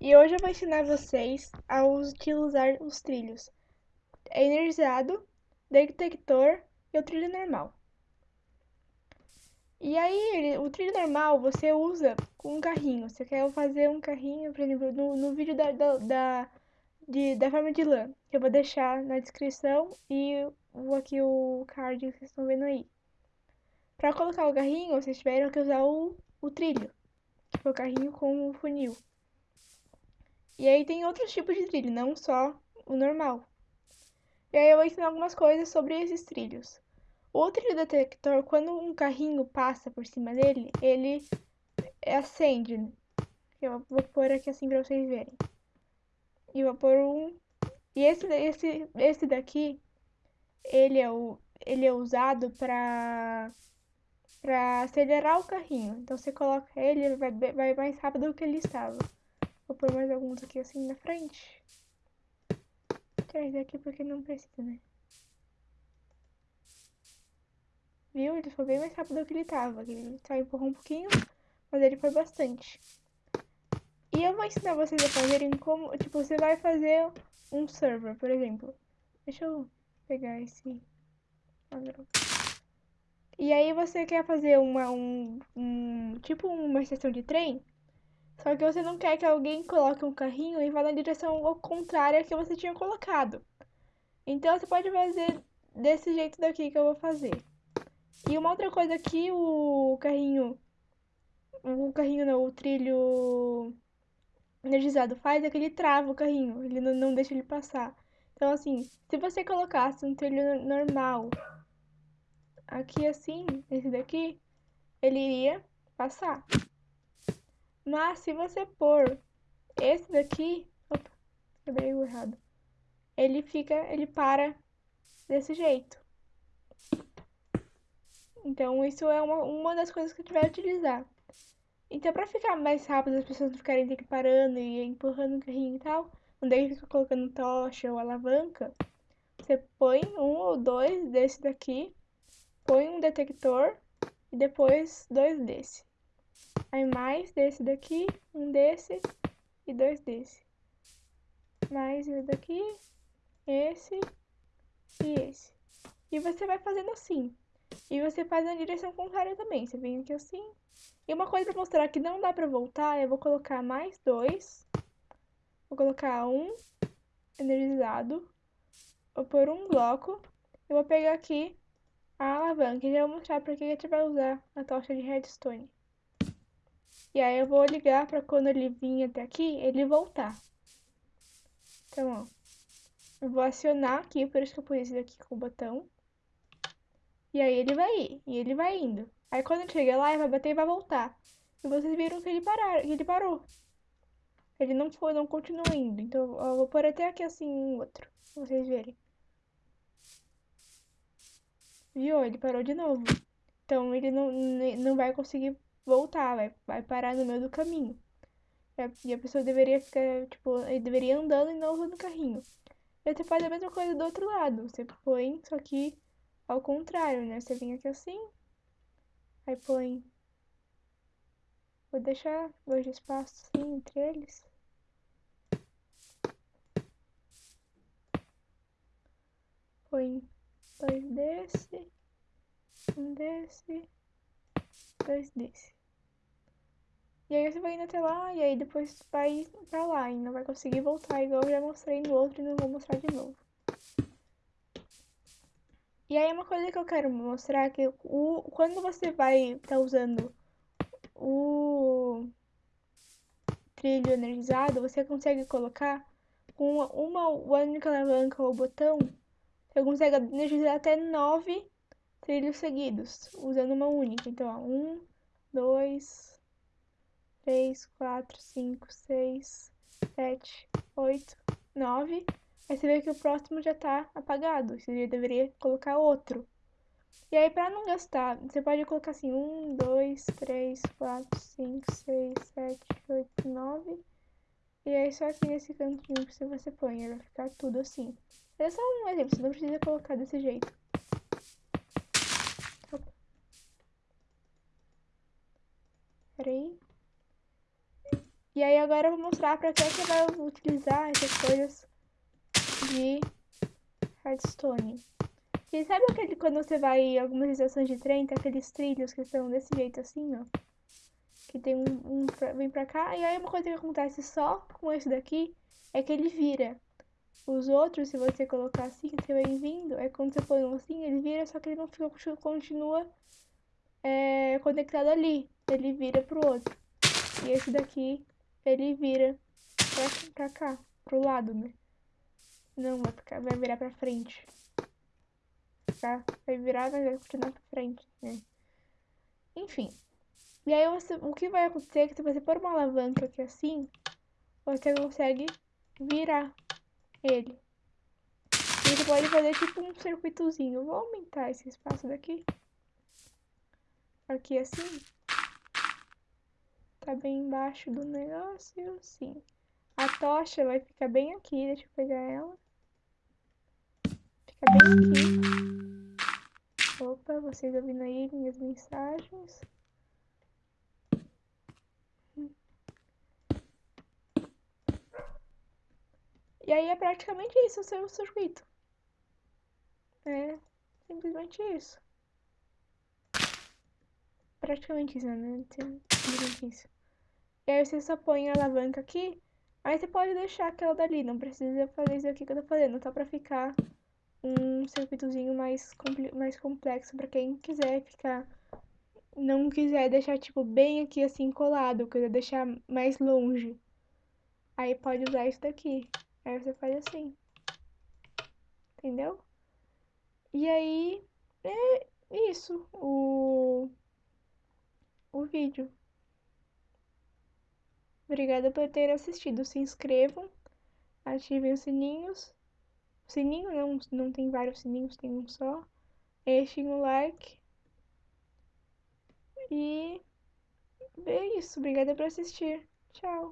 E hoje eu vou ensinar vocês a utilizar os trilhos energizado, detector e o trilho normal. E aí, o trilho normal você usa com um carrinho. Você quer fazer um carrinho, por exemplo, no, no vídeo da, da, da, de, da forma de lã, que eu vou deixar na descrição e aqui o card que vocês estão vendo aí. Para colocar o carrinho, vocês tiveram que usar o, o trilho foi o carrinho com o funil. E aí tem outros tipos de trilho, não só o normal. E aí eu vou ensinar algumas coisas sobre esses trilhos. O trilho detector, quando um carrinho passa por cima dele, ele acende. Eu vou pôr aqui assim pra vocês verem. E vou pôr um... E esse, esse, esse daqui, ele é, o, ele é usado pra para acelerar o carrinho. Então você coloca ele, ele vai, vai mais rápido do que ele estava. Vou pôr mais alguns aqui assim na frente. Tirar esse aqui porque não precisa, né? Viu? Ele foi bem mais rápido do que ele estava. Ele só empurrou um pouquinho, mas ele foi bastante. E eu vou ensinar vocês a fazerem como... Tipo, você vai fazer um server, por exemplo. Deixa eu pegar esse... E aí você quer fazer uma, um, um, tipo uma estação de trem, só que você não quer que alguém coloque um carrinho e vá na direção contrária que você tinha colocado. Então você pode fazer desse jeito daqui que eu vou fazer. E uma outra coisa que o carrinho, o carrinho não, o trilho energizado faz é que ele trava o carrinho, ele não, não deixa ele passar. Então assim, se você colocasse um trilho normal aqui assim, esse daqui, ele iria passar. Mas se você pôr esse daqui, opa, o errado. Ele fica, ele para desse jeito. Então isso é uma, uma das coisas que a gente vai utilizar. Então pra ficar mais rápido, as pessoas não ficarem parando e empurrando o carrinho e tal, não deve ficar colocando tocha ou alavanca, você põe um ou dois desse daqui põe um detector e depois dois desse. Aí mais desse daqui, um desse e dois desse. Mais esse daqui, esse e esse. E você vai fazendo assim. E você faz na direção contrária também. Você vem aqui assim. E uma coisa pra mostrar que não dá pra voltar, eu vou colocar mais dois. Vou colocar um energizado. Vou pôr um bloco. Eu vou pegar aqui a alavanca e já vou mostrar para que a gente vai usar a tocha de redstone. E aí eu vou ligar para quando ele vir até aqui, ele voltar. Então, ó. Eu vou acionar aqui, por isso que eu pus esse daqui com o botão. E aí ele vai ir, e ele vai indo. Aí quando ele chegar lá, ele vai bater e vai voltar. E vocês viram que ele, parar, que ele parou. Ele não foi, não continua indo. Então eu vou pôr até aqui assim um outro, pra vocês verem. Viu? Ele parou de novo. Então ele não, não vai conseguir voltar, vai, vai parar no meio do caminho. E a pessoa deveria ficar, tipo, ele deveria andando e não usando o carrinho. E você faz a mesma coisa do outro lado. Você põe, só que ao contrário, né? Você vem aqui assim, aí põe. Vou deixar dois espaços assim entre eles. Põe dois desse, um desse, dois desse. E aí você vai indo até lá e aí depois vai pra lá e não vai conseguir voltar igual eu já mostrei no outro e não vou mostrar de novo. E aí uma coisa que eu quero mostrar é que o, quando você vai estar tá usando o trilho energizado, você consegue colocar com uma, uma única alavanca ou botão você consegue energizar até nove trilhos seguidos, usando uma única. Então, ó, um, dois, três, quatro, cinco, seis, sete, oito, nove. Aí você vê que o próximo já tá apagado. Você deveria colocar outro. E aí, pra não gastar, você pode colocar assim, um, dois, três, quatro, cinco, seis, sete, oito, nove. E aí, só aqui nesse cantinho que você põe, vai ficar tudo assim. É só um exemplo, você não precisa colocar desse jeito. Opa. Peraí. E aí agora eu vou mostrar pra que você vai utilizar essas coisas de redstone. E sabe aquele quando você vai em algumas estações de trem, tem aqueles trilhos que estão desse jeito assim, ó? Que tem um, um pra, vem pra cá. E aí uma coisa que acontece só com esse daqui é que ele vira. Os outros, se você colocar assim, você vai vindo, é quando você põe um assim, ele vira, só que ele não fica, continua é, conectado ali. Ele vira pro outro. E esse daqui, ele vira pra, pra cá, pro lado, né? Não, vai, ficar, vai virar pra frente tá? Vai virar, mas vai continuar pra frente, né? Enfim. E aí você, o que vai acontecer é que se você pôr uma alavanca aqui assim, você consegue virar ele. E você pode fazer tipo um circuitozinho. vou aumentar esse espaço daqui. Aqui assim. Tá bem embaixo do negócio, sim. A tocha vai ficar bem aqui, deixa eu pegar ela. Fica bem aqui. Opa, vocês ouvindo aí minhas mensagens? E aí é praticamente isso o seu circuito. É simplesmente isso. Praticamente isso, né? Simplesmente isso. E aí você só põe a alavanca aqui. Aí você pode deixar aquela dali. Não precisa fazer isso aqui que eu tô fazendo. Só pra ficar um circuitozinho mais, mais complexo para quem quiser ficar. Não quiser deixar, tipo, bem aqui assim colado, quiser deixar mais longe. Aí pode usar isso daqui. Aí você faz assim. Entendeu? E aí é isso, o, o vídeo. Obrigada por ter assistido. Se inscrevam, ativem os sininhos sininho, não, não tem vários sininhos, tem um só. Deixem o like. E é isso. Obrigada por assistir. Tchau.